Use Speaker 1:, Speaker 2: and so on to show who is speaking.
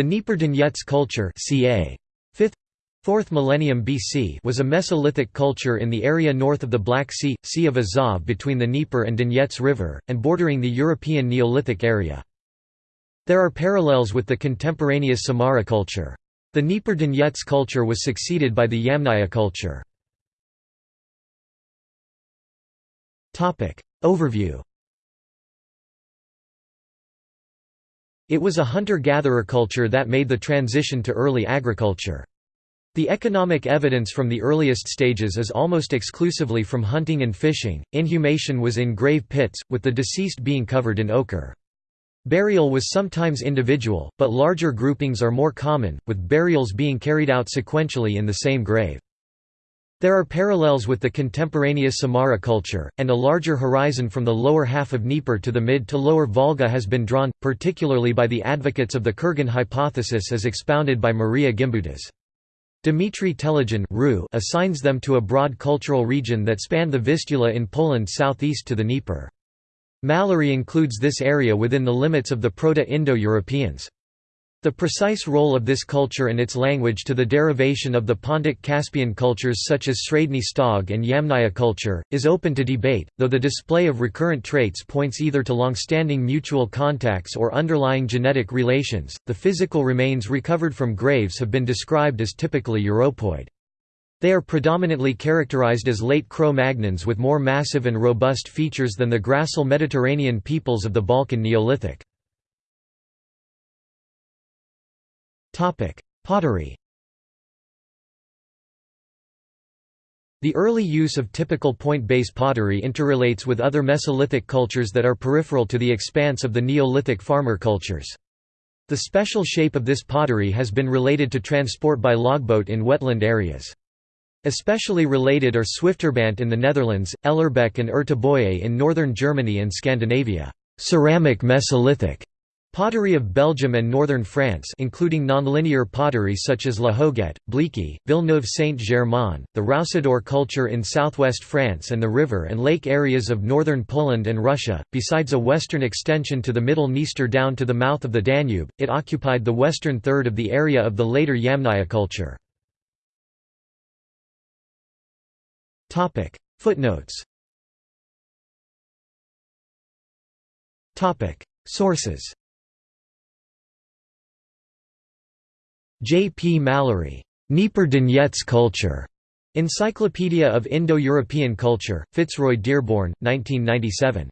Speaker 1: The Dnieper-Donetsk culture ca. 5th 4th millennium BC was a Mesolithic culture in the area north of the Black Sea, Sea of Azov between the Dnieper and Donets River, and bordering the European Neolithic area. There are parallels with the contemporaneous Samara culture. The Dnieper-Donetsk culture was succeeded by the Yamnaya culture. Overview It was a hunter-gatherer culture that made the transition to early agriculture. The economic evidence from the earliest stages is almost exclusively from hunting and fishing. Inhumation was in grave pits, with the deceased being covered in ochre. Burial was sometimes individual, but larger groupings are more common, with burials being carried out sequentially in the same grave. There are parallels with the contemporaneous Samara culture, and a larger horizon from the lower half of Dnieper to the mid to lower Volga has been drawn, particularly by the advocates of the Kurgan hypothesis as expounded by Maria Gimbutas. Dmitry Telegin assigns them to a broad cultural region that spanned the Vistula in Poland southeast to the Dnieper. Mallory includes this area within the limits of the Proto-Indo-Europeans. The precise role of this culture and its language to the derivation of the Pontic-Caspian cultures such as Sredny Stog and Yamnaya culture, is open to debate, though the display of recurrent traits points either to long-standing mutual contacts or underlying genetic relations. The physical remains recovered from graves have been described as typically Europoid. They are predominantly characterized as late Cro-Magnons with more massive and robust features than the Gracile Mediterranean peoples of the Balkan Neolithic. Pottery The early use of typical point base pottery interrelates with other Mesolithic cultures that are peripheral to the expanse of the Neolithic farmer cultures. The special shape of this pottery has been related to transport by logboat in wetland areas. Especially related are Swifterbant in the Netherlands, Ellerbek and Ertebølle in northern Germany and Scandinavia. Ceramic Mesolithic Pottery of Belgium and northern France including nonlinear pottery such as La Hoguette, Blicquy, Villeneuve-Saint-Germain, the Roucadour culture in southwest France and the river and lake areas of northern Poland and Russia, besides a western extension to the Middle Dniester down to the mouth of the Danube, it occupied the western third of the area of the later Yamnaya culture. Footnotes. Sources J. P. Mallory. Dnieper-Donetsk culture. Encyclopedia of Indo-European Culture, Fitzroy Dearborn, 1997.